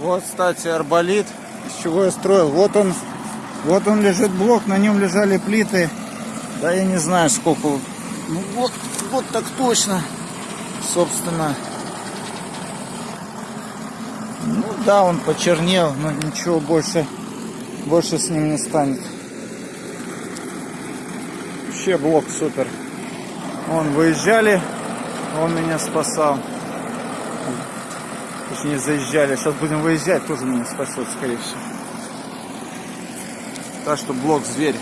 Вот, кстати, арболит, из чего я строил. Вот он, вот он лежит блок, на нем лежали плиты. Да я не знаю сколько. Ну вот, вот так точно, собственно. Ну да, он почернел, но ничего больше, больше с ним не станет. Вообще блок супер. Вон выезжали, он меня спасал. Точнее заезжали. Сейчас будем выезжать, тоже меня спасет, скорее всего. Так что блок зверь.